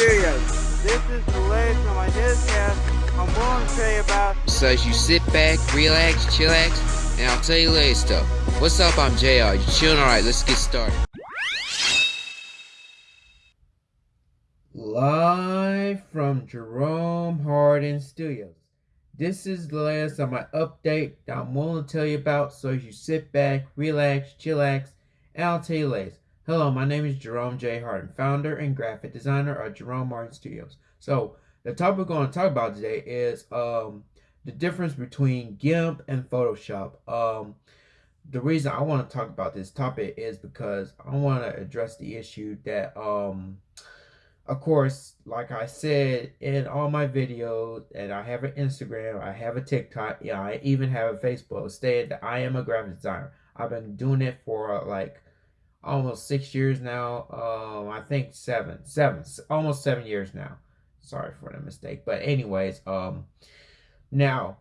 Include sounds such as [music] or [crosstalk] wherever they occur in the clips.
Studios. This is the latest on my newscast. I'm going to tell you about. So as you sit back, relax, chillax, and I'll tell you later stuff. What's up? I'm JR. You chilling? Alright, let's get started. Live from Jerome Hardin Studios. This is the last of my update that I'm willing to tell you about. So as you sit back, relax, chillax, and I'll tell you later. Hello, my name is Jerome J. Hardin, founder and graphic designer of Jerome Hardin Studios. So, the topic we're going to talk about today is um, the difference between GIMP and Photoshop. Um, the reason I want to talk about this topic is because I want to address the issue that, um, of course, like I said in all my videos, and I have an Instagram, I have a TikTok, yeah, I even have a Facebook, stated that I am a graphic designer. I've been doing it for like almost six years now. Um, I think seven, seven, almost seven years now. Sorry for the mistake, but anyways, um, now,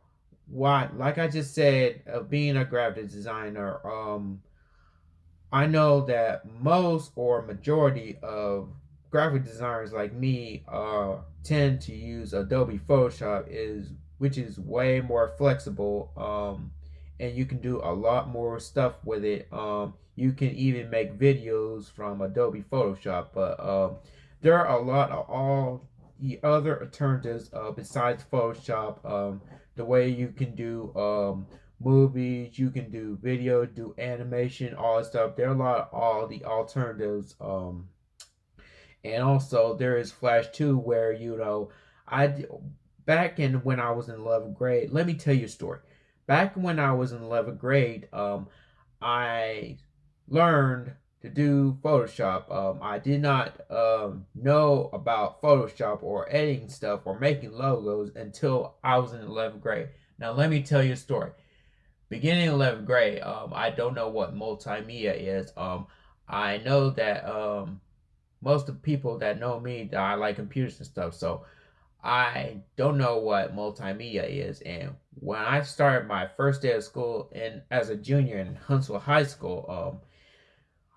why? Like I just said, of being a graphic designer, um, I know that most or majority of graphic designers like me uh tend to use Adobe Photoshop is which is way more flexible um and you can do a lot more stuff with it um you can even make videos from Adobe Photoshop. But um, there are a lot of all the other alternatives uh, besides Photoshop. Um, the way you can do um, movies, you can do video, do animation, all that stuff. There are a lot of all the alternatives. Um, and also there is Flash 2 where, you know, I back in when I was in 11th grade, let me tell you a story. Back when I was in 11th grade, um, I learned to do Photoshop. Um, I did not um, know about Photoshop or editing stuff or making logos until I was in 11th grade. Now, let me tell you a story. Beginning 11th grade, um, I don't know what multimedia is. Um, I know that um, most of the people that know me, that I like computers and stuff. So I don't know what multimedia is. And when I started my first day of school and as a junior in Huntsville High School, um,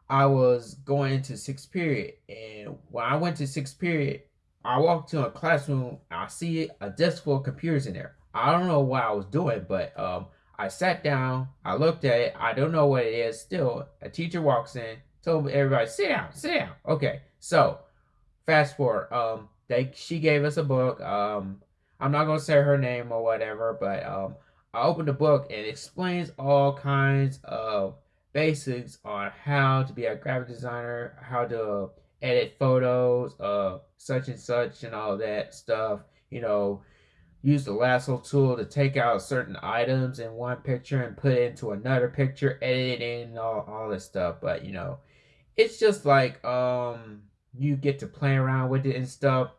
I was going into sixth period, and when I went to sixth period, I walked to a classroom. I see a desk full of computers in there. I don't know what I was doing, but um, I sat down. I looked at it. I don't know what it is. Still, a teacher walks in, told everybody, "Sit down, sit down." Okay, so fast forward. Um, they she gave us a book. Um, I'm not gonna say her name or whatever, but um, I opened the book and explains all kinds of basics on how to be a graphic designer, how to edit photos, uh, such and such, and all that stuff. You know, use the lasso tool to take out certain items in one picture and put it into another picture, edit it in, all, all this stuff. But, you know, it's just like um you get to play around with it and stuff.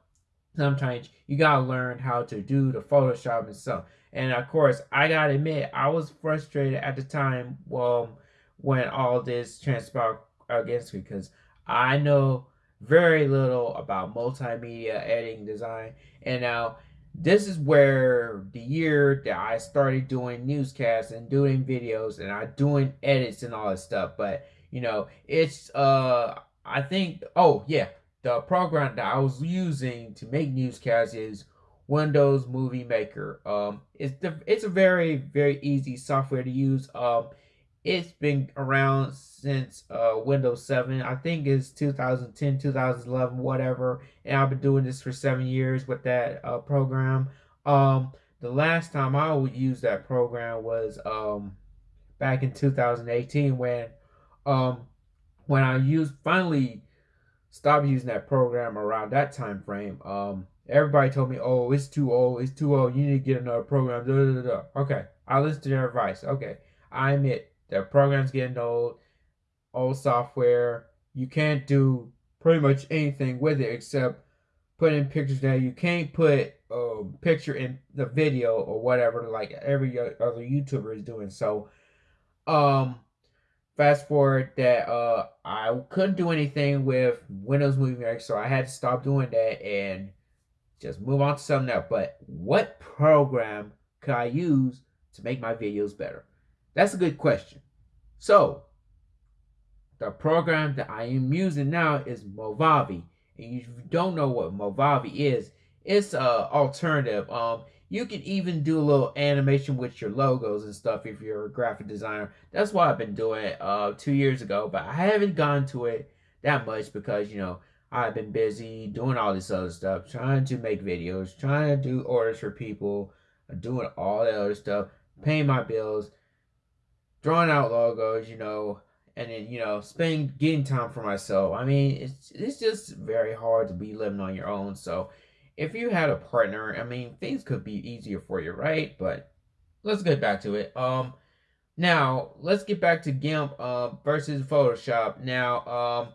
Sometimes you gotta learn how to do the Photoshop and stuff. And of course, I gotta admit, I was frustrated at the time. Well, when all this transpired against me because I know very little about multimedia editing design. And now this is where the year that I started doing newscasts and doing videos and I doing edits and all this stuff. But you know, it's uh I think oh yeah, the program that I was using to make newscasts is Windows Movie Maker. Um it's the it's a very, very easy software to use. Um it's been around since uh, Windows 7. I think it's 2010, 2011, whatever. And I've been doing this for seven years with that uh, program. Um, the last time I would use that program was um, back in 2018 when um, when I used finally stopped using that program around that time frame. Um, everybody told me, "Oh, it's too old. It's too old. You need to get another program." Da, da, da, okay, I listened to their advice. Okay, I admit their program's getting old, old software. You can't do pretty much anything with it except put in pictures now. You can't put a picture in the video or whatever like every other YouTuber is doing. So, um, fast forward that uh I couldn't do anything with Windows Movie Maker, so I had to stop doing that and just move on to something else. But what program could I use to make my videos better? That's a good question. So, the program that I am using now is Movavi. And you don't know what Movavi is, it's a alternative. Um, you can even do a little animation with your logos and stuff if you're a graphic designer. That's what I've been doing uh two years ago, but I haven't gone to it that much because you know I've been busy doing all this other stuff, trying to make videos, trying to do orders for people, doing all that other stuff, paying my bills, drawing out logos, you know, and then you know, spending getting time for myself. I mean, it's it's just very hard to be living on your own. So, if you had a partner, I mean, things could be easier for you, right? But let's get back to it. Um, now let's get back to GIMP uh, versus Photoshop. Now, um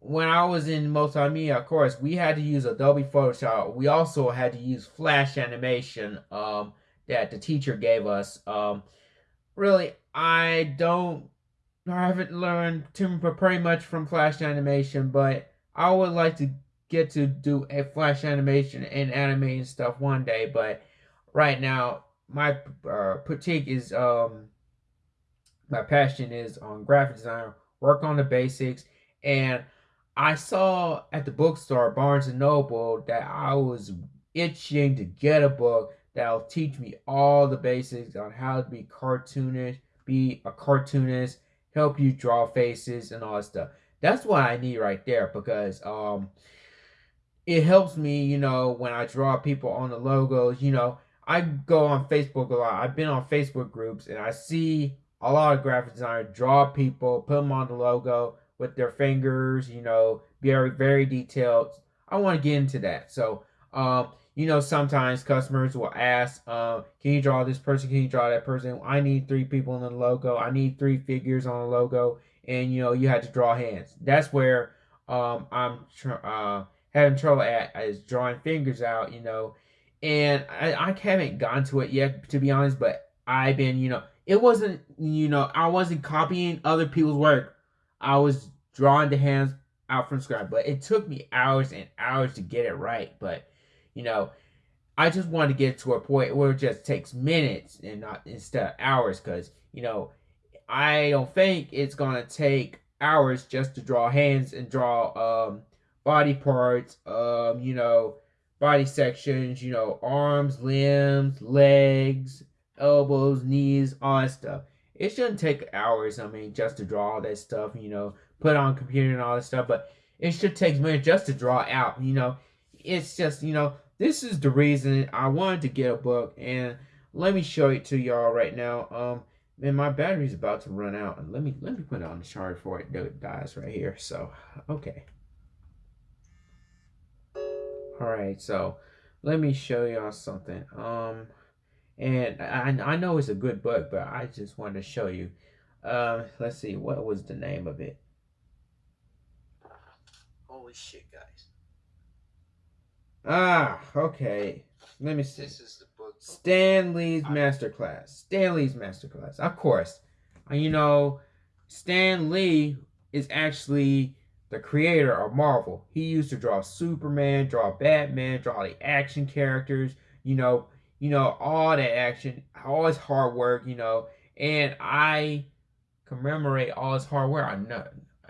when I was in multimedia, of course, we had to use Adobe Photoshop. We also had to use Flash animation um, that the teacher gave us. Um, really, I don't, I haven't learned too pretty much from Flash animation, but I would like to get to do a Flash animation and animating stuff one day. But right now, my uh, critique is, um, my passion is on graphic design, work on the basics, and I saw at the bookstore, Barnes and Noble, that I was itching to get a book that'll teach me all the basics on how to be cartoonish, be a cartoonist, help you draw faces and all that stuff. That's what I need right there because um it helps me, you know, when I draw people on the logos, you know, I go on Facebook a lot. I've been on Facebook groups and I see a lot of graphic designers draw people, put them on the logo, with their fingers, you know, very, very detailed. I want to get into that. So, um, you know, sometimes customers will ask, uh, can you draw this person? Can you draw that person? I need three people in the logo. I need three figures on the logo. And, you know, you had to draw hands. That's where um, I'm uh, having trouble at is drawing fingers out, you know. And I, I haven't gotten to it yet, to be honest, but I've been, you know, it wasn't, you know, I wasn't copying other people's work. I was drawing the hands out from scratch, but it took me hours and hours to get it right. But you know, I just want to get to a point where it just takes minutes and not instead of hours, because you know, I don't think it's gonna take hours just to draw hands and draw um body parts, um, you know, body sections, you know, arms, limbs, legs, elbows, knees, all that stuff it shouldn't take hours. I mean, just to draw all that stuff, you know, put on computer and all that stuff. But it should take minutes just to draw out. You know, it's just you know this is the reason I wanted to get a book, and let me show it to y'all right now. Um, and my battery's about to run out, and let me let me put it on the charge before it dies right here. So okay. All right, so let me show y'all something. Um. And I, I know it's a good book, but I just wanted to show you. Um, let's see, what was the name of it? Holy shit, guys. Ah, okay. Let me see. This is the book. Stan Lee's Masterclass. Stan Lee's Masterclass. Of course. You know, Stan Lee is actually the creator of Marvel. He used to draw Superman, draw Batman, draw the action characters. You know, you know, all that action, all his hard work, you know, and I commemorate all his hard work. I know,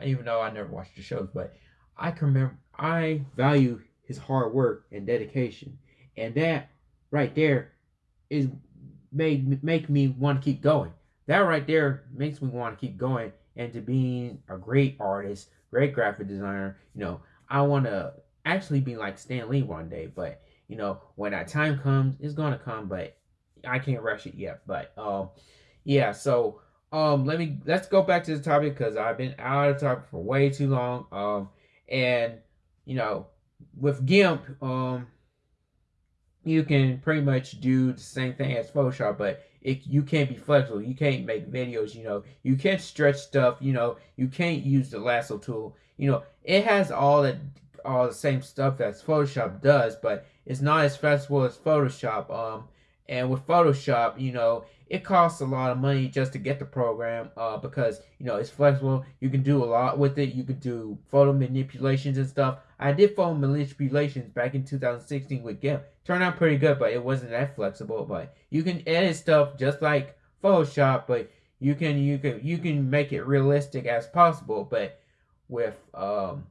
even though I never watched the shows, but I commemorate, I value his hard work and dedication, and that right there is made make me want to keep going. That right there makes me want to keep going and to being a great artist, great graphic designer. You know, I want to actually be like Stan Lee one day, but you know, when that time comes, it's gonna come, but I can't rush it yet. But um, yeah. So um, let me let's go back to the topic because I've been out of topic for way too long. Um, and you know, with GIMP, um, you can pretty much do the same thing as Photoshop, but it, you can't be flexible. You can't make videos, you know. You can't stretch stuff, you know. You can't use the lasso tool. You know, it has all the all the same stuff that Photoshop does, but it's not as flexible as Photoshop. Um, and with Photoshop, you know, it costs a lot of money just to get the program uh, because, you know, it's flexible. You can do a lot with it. You can do photo manipulations and stuff. I did photo manipulations back in 2016 with GIMP. Turned out pretty good, but it wasn't that flexible. But you can edit stuff just like Photoshop, but you can you can you can make it realistic as possible. But with um,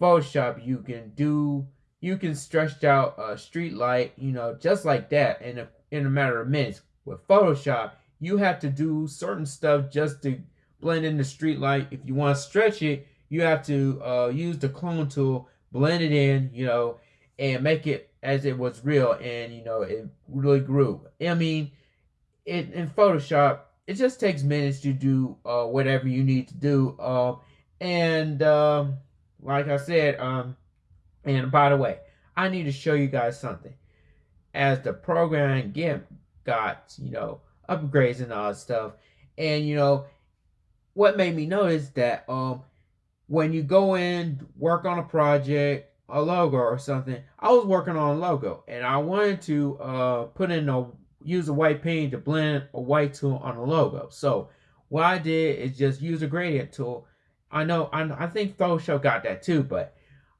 Photoshop, you can do you can stretch out a street light, you know, just like that in a in a matter of minutes. With Photoshop, you have to do certain stuff just to blend in the street light. If you want to stretch it, you have to uh, use the clone tool, blend it in, you know, and make it as it was real, and you know, it really grew. I mean, it in Photoshop, it just takes minutes to do uh, whatever you need to do. Uh, and um, like I said, um, and by the way, I need to show you guys something. As the program GIMP got, you know, upgrades and all that stuff, and you know, what made me notice that um, when you go in, work on a project, a logo or something, I was working on a logo, and I wanted to uh, put in a use a white paint to blend a white tool on a logo. So what I did is just use a gradient tool. I know I, I think Photoshop got that too, but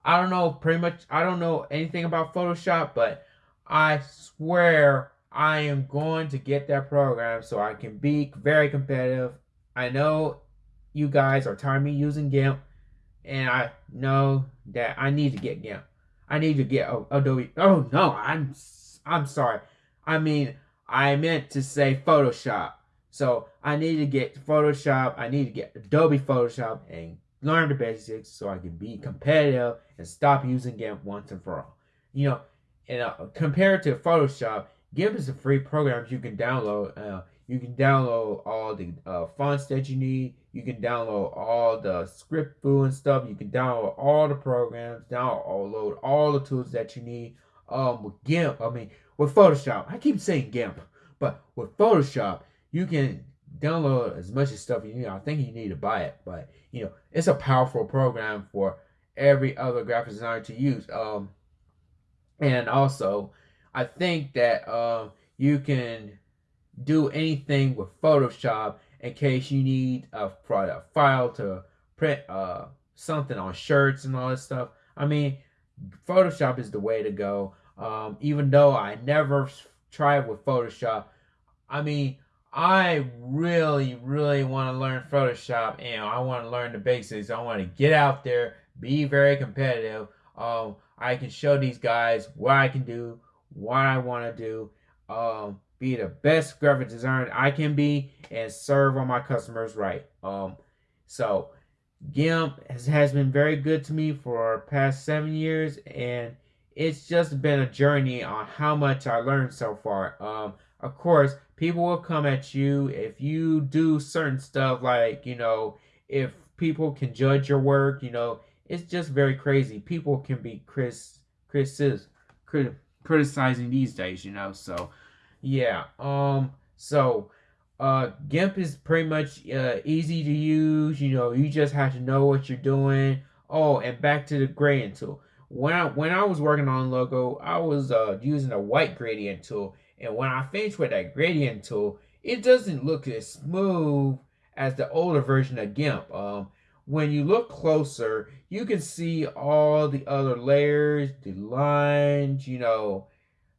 I don't know pretty much I don't know anything about Photoshop, but I swear I am going to get that program so I can be very competitive. I know you guys are tired of me using GIMP, and I know that I need to get GIMP. I need to get Adobe. Oh no, I'm I'm sorry. I mean, I meant to say Photoshop. So I need to get Photoshop. I need to get Adobe Photoshop and learn the basics so I can be competitive and stop using GIMP once and for all. You know, and uh, compared to Photoshop, GIMP is a free program you can download. Uh, you can download all the uh, fonts that you need. You can download all the Script-Fu and stuff. You can download all the programs, download all the tools that you need. Um, with GIMP, I mean, with Photoshop, I keep saying GIMP, but with Photoshop, you can download as much as stuff you need. I think you need to buy it, but you know, it's a powerful program for every other graphic designer to use. Um, and also, I think that uh, you can do anything with Photoshop in case you need a, a file to print uh, something on shirts and all this stuff. I mean, Photoshop is the way to go. Um, even though I never tried with Photoshop, I mean, I really, really want to learn Photoshop and I want to learn the basics. I want to get out there, be very competitive. Um, I can show these guys what I can do, what I want to do, um, be the best graphic designer I can be, and serve all my customers right. Um, so GIMP has, has been very good to me for past seven years, and it's just been a journey on how much I learned so far. Um, of course, people will come at you if you do certain stuff like, you know, if people can judge your work, you know, it's just very crazy. People can be Chris, Chris, crit, criticizing these days, you know. So, yeah. Um. So, uh, GIMP is pretty much uh, easy to use. You know, you just have to know what you're doing. Oh, and back to the gradient tool when I when I was working on logo, I was uh, using a white gradient tool, and when I finished with that gradient tool, it doesn't look as smooth as the older version of GIMP. Um, when you look closer, you can see all the other layers, the lines, you know,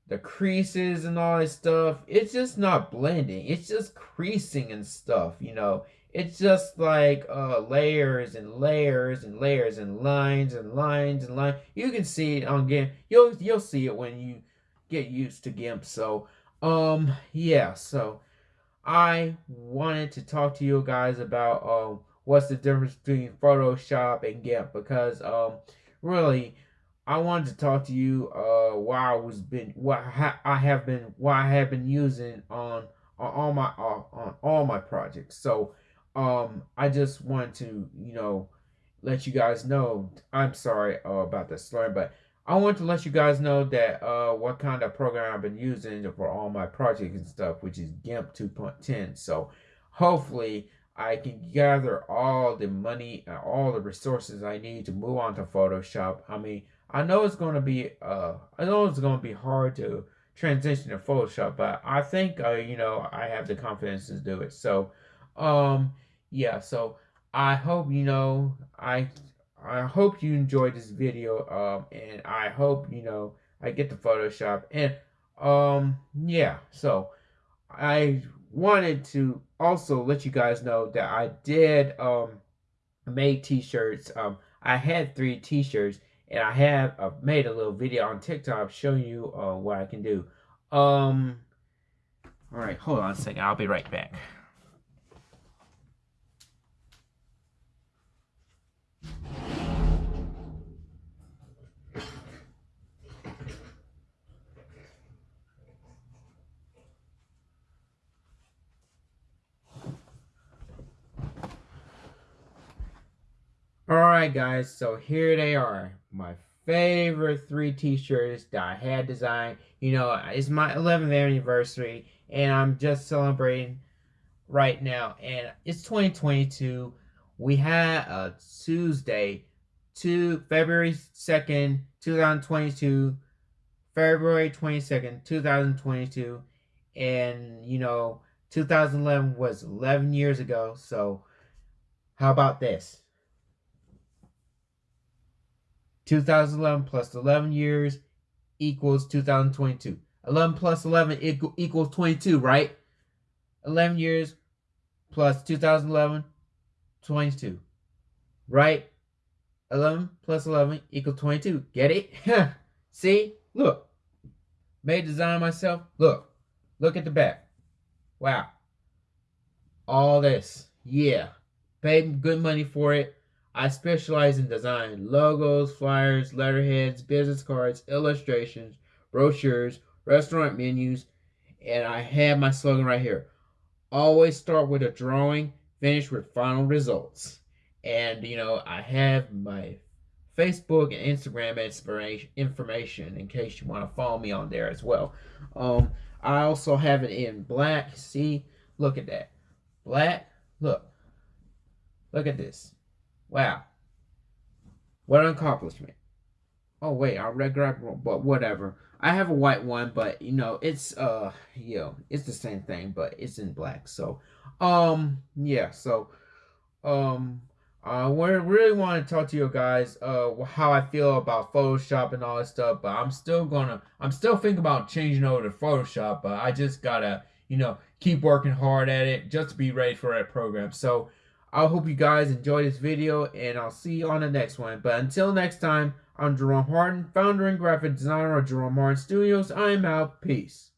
the creases and all that stuff. It's just not blending. It's just creasing and stuff, you know it's just like uh, layers and layers and layers and lines and lines and lines. You can see it on GIMP. You'll you'll see it when you get used to GIMP. So um yeah, so I wanted to talk to you guys about um what's the difference between Photoshop and GIMP because um really I wanted to talk to you uh why I was been what I have been why I have been using on on all my uh, on all my projects. So um, I just want to, you know, let you guys know. I'm sorry uh, about the slur, but I want to let you guys know that uh, what kind of program I've been using for all my projects and stuff, which is GIMP 2.10. So hopefully I can gather all the money, and all the resources I need to move on to Photoshop. I mean, I know it's going to be, uh, I know it's going to be hard to transition to Photoshop, but I think, uh, you know, I have the confidence to do it. So, um, yeah, so I hope you know I I hope you enjoyed this video. Um, and I hope you know I get the Photoshop and um yeah. So I wanted to also let you guys know that I did um make t-shirts. Um, I had three t-shirts and I have uh, made a little video on TikTok showing you uh, what I can do. Um, all right, hold on a second. I'll be right back. Alright guys, so here they are. My favorite three t-shirts that I had designed. You know, it's my 11th anniversary and I'm just celebrating right now. And it's 2022. We had a Tuesday, to February 2nd, 2022. February 22nd, 2022. And, you know, 2011 was 11 years ago. So, how about this? 2011 plus 11 years equals 2022. 11 plus 11 equals 22, right? 11 years plus 2011, 22. Right? 11 plus 11 equals 22. Get it? [laughs] See? Look. Made design myself. Look. Look at the back. Wow. All this. Yeah. Paid good money for it. I specialize in design logos, flyers, letterheads, business cards, illustrations, brochures, restaurant menus, and I have my slogan right here. Always start with a drawing, finish with final results. And, you know, I have my Facebook and Instagram inspiration information in case you want to follow me on there as well. Um, I also have it in black. See, look at that. Black, look. Look at this. Wow. What an accomplishment. Oh wait, I read grab but whatever. I have a white one, but you know, it's uh you know, it's the same thing, but it's in black. So um yeah, so um I really want to talk to you guys uh how I feel about Photoshop and all that stuff, but I'm still gonna I'm still thinking about changing over to Photoshop, but I just gotta, you know, keep working hard at it just to be ready for that program. So I hope you guys enjoyed this video, and I'll see you on the next one. But until next time, I'm Jerome Harden, founder and graphic designer of Jerome Harden Studios. I'm out. Peace.